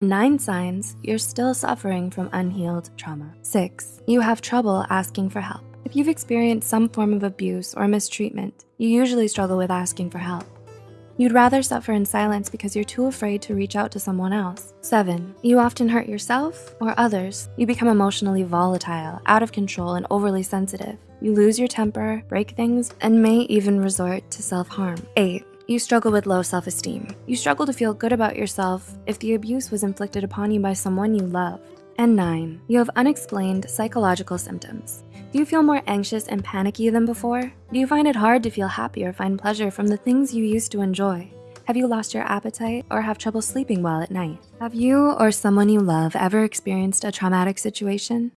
Nine signs you're still suffering from unhealed trauma. Six, you have trouble asking for help. If you've experienced some form of abuse or mistreatment, you usually struggle with asking for help. You'd rather suffer in silence because you're too afraid to reach out to someone else. Seven, you often hurt yourself or others. You become emotionally volatile, out of control, and overly sensitive. You lose your temper, break things, and may even resort to self-harm. Eight, you struggle with low self-esteem. You struggle to feel good about yourself if the abuse was inflicted upon you by someone you loved. And nine, you have unexplained psychological symptoms. Do you feel more anxious and panicky than before? Do you find it hard to feel happy or find pleasure from the things you used to enjoy? Have you lost your appetite or have trouble sleeping well at night? Have you or someone you love ever experienced a traumatic situation?